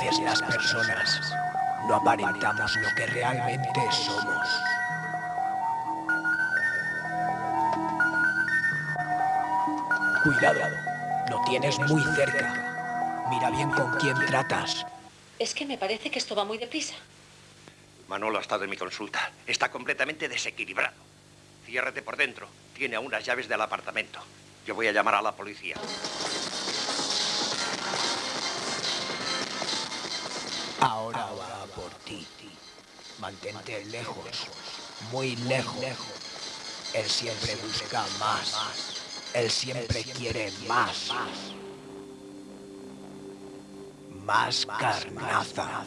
veces las personas no aparentamos lo que realmente somos. Cuidado, lo tienes muy cerca. Mira bien con quién tratas. Es que me parece que esto va muy deprisa. Manolo ha estado en mi consulta. Está completamente desequilibrado. Ciérrate por dentro. Tiene aún las llaves del apartamento. Yo voy a llamar a la policía. Mantente lejos, muy lejos. Él siempre busca más. Él siempre quiere más. Más carnaza.